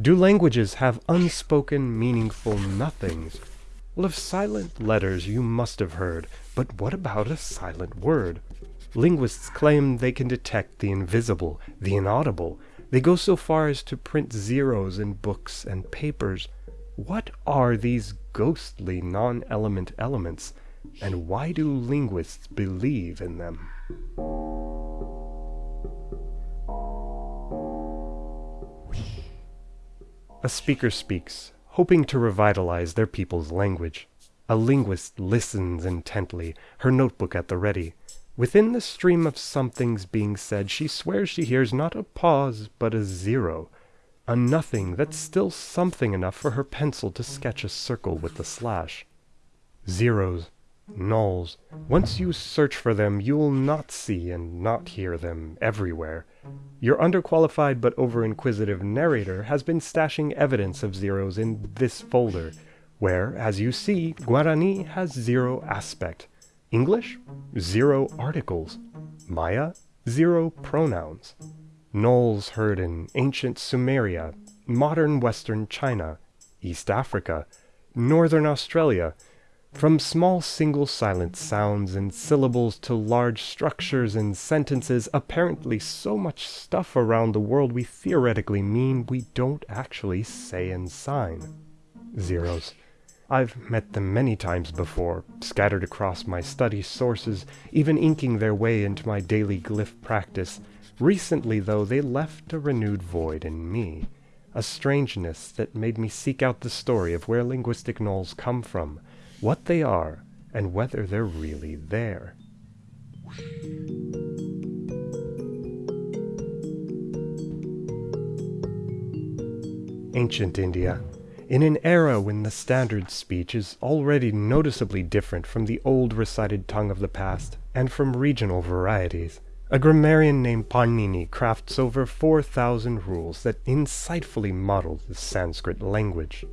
Do languages have unspoken, meaningful nothings? Well, of silent letters you must have heard, but what about a silent word? Linguists claim they can detect the invisible, the inaudible. They go so far as to print zeros in books and papers. What are these ghostly non-element elements, and why do linguists believe in them? A speaker speaks, hoping to revitalize their people's language. A linguist listens intently, her notebook at the ready. Within the stream of somethings being said, she swears she hears not a pause, but a zero, a nothing that's still something enough for her pencil to sketch a circle with the slash. Zeros, nulls. Once you search for them, you will not see and not hear them everywhere. Your underqualified but over-inquisitive narrator has been stashing evidence of zeros in this folder, where, as you see, Guarani has zero aspect. English? Zero articles. Maya? Zero pronouns. Nulls heard in ancient Sumeria, modern western China, East Africa, northern Australia, from small single silent sounds and syllables to large structures and sentences, apparently so much stuff around the world we theoretically mean we don't actually say and sign. Zeros. I've met them many times before, scattered across my study sources, even inking their way into my daily glyph practice. Recently, though, they left a renewed void in me, a strangeness that made me seek out the story of where linguistic nulls come from, what they are, and whether they're really there. Ancient India. In an era when the standard speech is already noticeably different from the old recited tongue of the past, and from regional varieties, a grammarian named Panini crafts over 4,000 rules that insightfully model the Sanskrit language.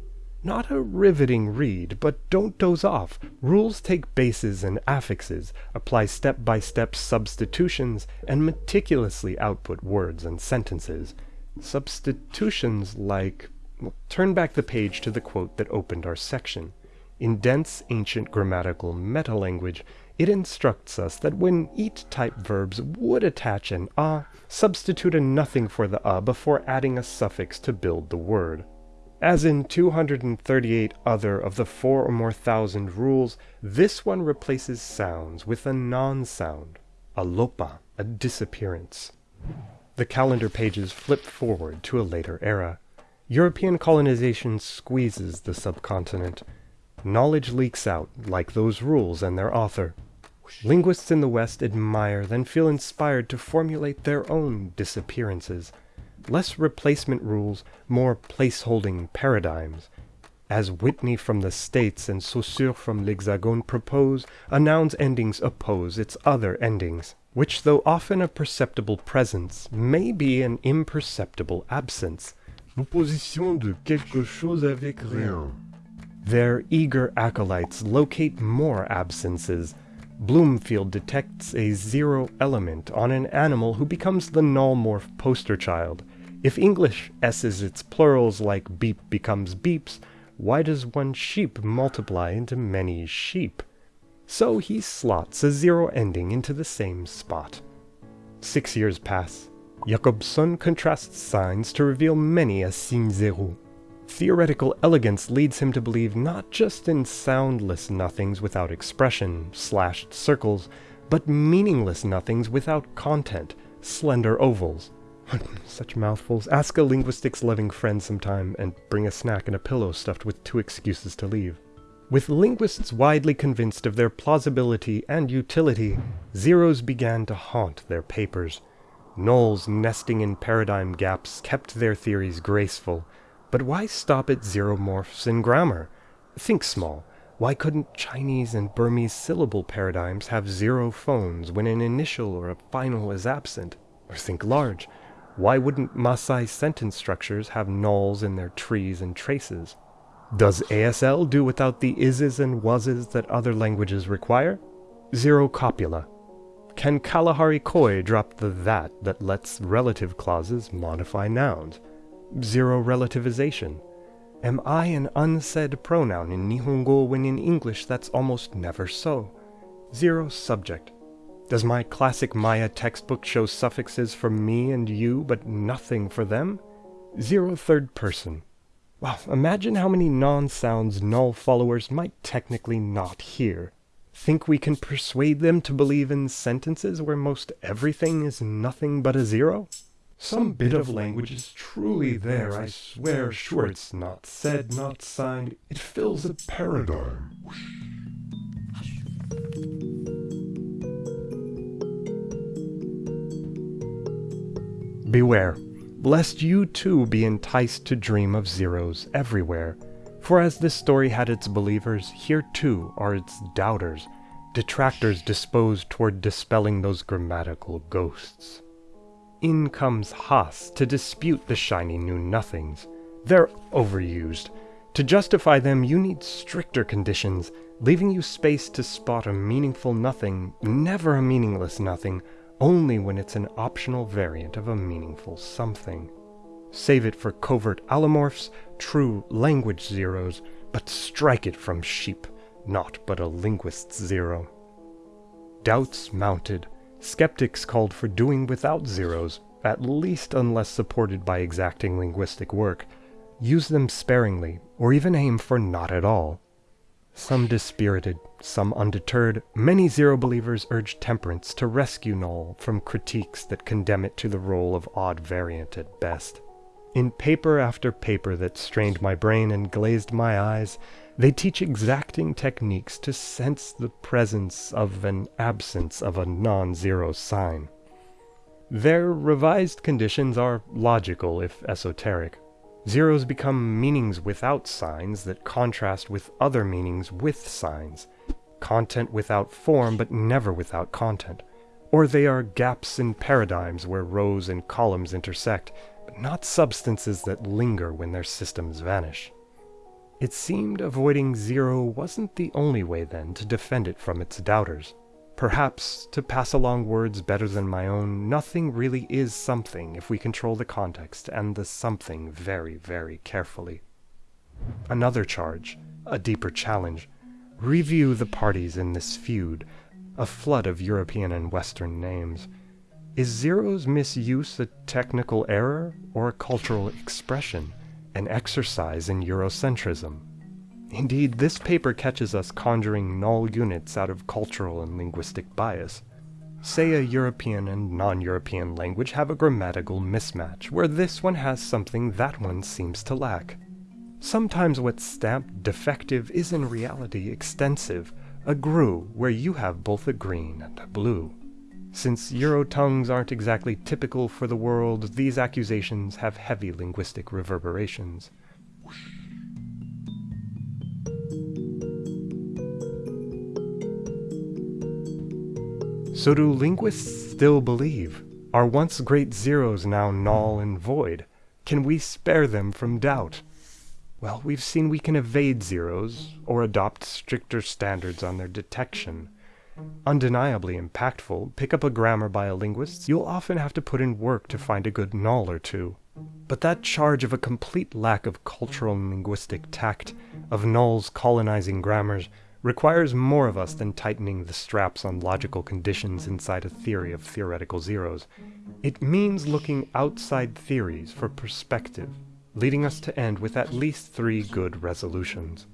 Not a riveting read, but don't doze off. Rules take bases and affixes, apply step-by-step -step substitutions, and meticulously output words and sentences. Substitutions like... Well, turn back the page to the quote that opened our section. In dense ancient grammatical meta-language, it instructs us that when eat-type verbs would attach an a, substitute a nothing for the a before adding a suffix to build the word. As in 238 other of the four or more thousand rules, this one replaces sounds with a non-sound, a lopa, a disappearance. The calendar pages flip forward to a later era. European colonization squeezes the subcontinent. Knowledge leaks out, like those rules and their author. Linguists in the West admire, then feel inspired to formulate their own disappearances less replacement rules, more place-holding paradigms. As Whitney from the States and Saussure from l'Hexagone propose, a noun's endings oppose its other endings, which though often a perceptible presence, may be an imperceptible absence. L'opposition de quelque chose avec rien. Their eager acolytes locate more absences, Bloomfield detects a zero element on an animal who becomes the null-morph poster child. If English S's its plurals like beep becomes beeps, why does one sheep multiply into many sheep? So he slots a zero ending into the same spot. Six years pass. Jakobson contrasts signs to reveal many a signe zero. Theoretical elegance leads him to believe not just in soundless nothings without expression, slashed circles, but meaningless nothings without content, slender ovals. Such mouthfuls. Ask a linguistics loving friend sometime and bring a snack and a pillow stuffed with two excuses to leave. With linguists widely convinced of their plausibility and utility, zeros began to haunt their papers. Nulls nesting in paradigm gaps kept their theories graceful, but why stop at zeromorphs in grammar? Think small. Why couldn't Chinese and Burmese syllable paradigms have zero phones when an initial or a final is absent? Or think large. Why wouldn't Maasai sentence structures have nulls in their trees and traces? Does ASL do without the ises and wases that other languages require? Zero copula. Can Kalahari Koi drop the that that lets relative clauses modify nouns? Zero relativization. Am I an unsaid pronoun in Nihongo when in English that's almost never so? Zero subject. Does my classic Maya textbook show suffixes for me and you, but nothing for them? Zero third person. Wow, imagine how many non-sounds null followers might technically not hear. Think we can persuade them to believe in sentences where most everything is nothing but a zero? Some bit of language is truly there, I swear, sure it's not said, not signed, it fills a paradigm. Beware, lest you too be enticed to dream of zeros everywhere. For as this story had its believers, here too are its doubters, detractors disposed toward dispelling those grammatical ghosts. In comes Haas to dispute the shiny new nothings. They're overused. To justify them, you need stricter conditions, leaving you space to spot a meaningful nothing, never a meaningless nothing, only when it's an optional variant of a meaningful something. Save it for covert allomorphs, true language zeros, but strike it from sheep, not but a linguist's zero. Doubts mounted. Skeptics called for doing without zeros, at least unless supported by exacting linguistic work. Use them sparingly, or even aim for not at all. Some dispirited, some undeterred, many zero believers urge temperance to rescue null from critiques that condemn it to the role of odd variant at best. In paper after paper that strained my brain and glazed my eyes, they teach exacting techniques to sense the presence of an absence of a non-zero sign. Their revised conditions are logical if esoteric. Zeros become meanings without signs that contrast with other meanings with signs. Content without form but never without content. Or they are gaps in paradigms where rows and columns intersect, but not substances that linger when their systems vanish. It seemed avoiding zero wasn't the only way then to defend it from its doubters. Perhaps, to pass along words better than my own, nothing really is something if we control the context and the something very, very carefully. Another charge, a deeper challenge. Review the parties in this feud, a flood of European and Western names. Is Zero's misuse a technical error or a cultural expression, an exercise in Eurocentrism? Indeed, this paper catches us conjuring null units out of cultural and linguistic bias. Say a European and non-European language have a grammatical mismatch, where this one has something that one seems to lack. Sometimes what's stamped defective is in reality extensive, a grue where you have both a green and a blue. Since Euro tongues aren't exactly typical for the world, these accusations have heavy linguistic reverberations. So do linguists still believe? Are once great zeros now null and void? Can we spare them from doubt? Well, we've seen we can evade zeros, or adopt stricter standards on their detection. Undeniably impactful, pick up a grammar by a linguist, you'll often have to put in work to find a good null or two. But that charge of a complete lack of cultural and linguistic tact, of nulls colonizing grammars, requires more of us than tightening the straps on logical conditions inside a theory of theoretical zeros. It means looking outside theories for perspective, leading us to end with at least three good resolutions.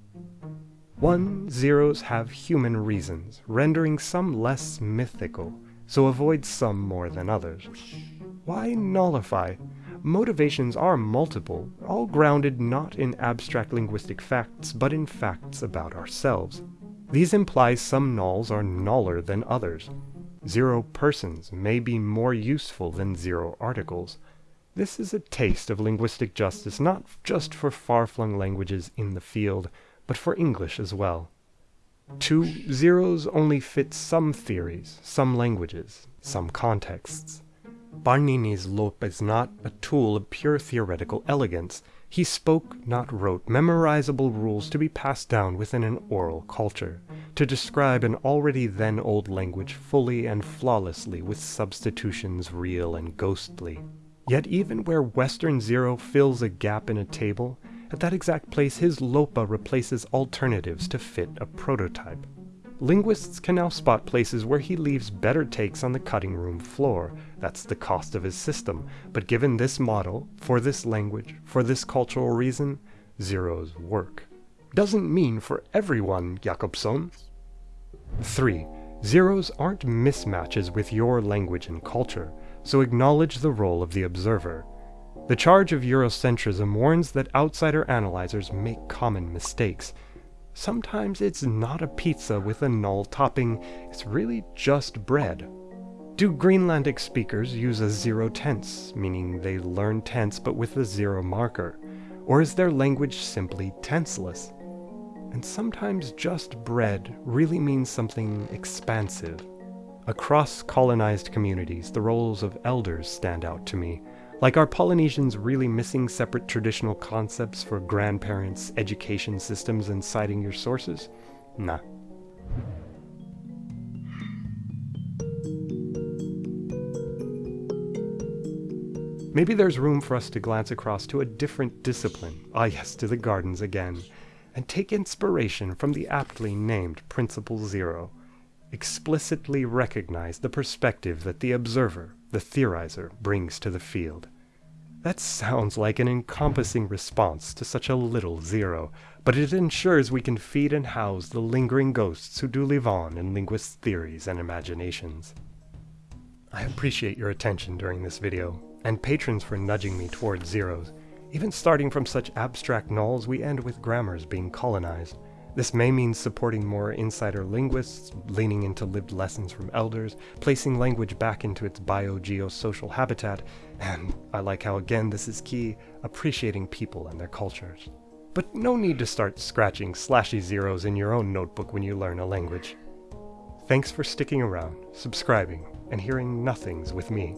One, zeros have human reasons, rendering some less mythical, so avoid some more than others. Why nullify? Motivations are multiple, all grounded not in abstract linguistic facts, but in facts about ourselves. These imply some nulls are nuller than others. Zero persons may be more useful than zero articles. This is a taste of linguistic justice not just for far-flung languages in the field, but for English as well. Two, zeros only fit some theories, some languages, some contexts. Panini's lopa is not a tool of pure theoretical elegance. He spoke, not wrote, memorizable rules to be passed down within an oral culture, to describe an already then old language fully and flawlessly with substitutions real and ghostly. Yet even where Western Zero fills a gap in a table, at that exact place his LOPA replaces alternatives to fit a prototype. Linguists can now spot places where he leaves better takes on the cutting room floor. That's the cost of his system. But given this model, for this language, for this cultural reason, Zero's work. Doesn't mean for everyone, Jakobson. 3. Zeros aren't mismatches with your language and culture, so acknowledge the role of the observer. The charge of Eurocentrism warns that outsider analyzers make common mistakes. Sometimes it's not a pizza with a null topping, it's really just bread. Do Greenlandic speakers use a zero tense, meaning they learn tense but with a zero marker? Or is their language simply tenseless? And sometimes just bread really means something expansive. Across colonized communities, the roles of elders stand out to me. Like are Polynesians really missing separate traditional concepts for grandparents, education systems, and citing your sources? Nah. Maybe there's room for us to glance across to a different discipline, ah yes, to the gardens again, and take inspiration from the aptly named Principle Zero. Explicitly recognize the perspective that the observer, the theorizer, brings to the field. That sounds like an encompassing response to such a little zero, but it ensures we can feed and house the lingering ghosts who do live on in linguists' theories and imaginations. I appreciate your attention during this video, and patrons for nudging me towards zeros. Even starting from such abstract nulls, we end with grammars being colonized. This may mean supporting more insider linguists, leaning into lived lessons from elders, placing language back into its bio-geosocial habitat, and I like how again this is key, appreciating people and their cultures. But no need to start scratching slashy zeros in your own notebook when you learn a language. Thanks for sticking around, subscribing, and hearing nothings with me.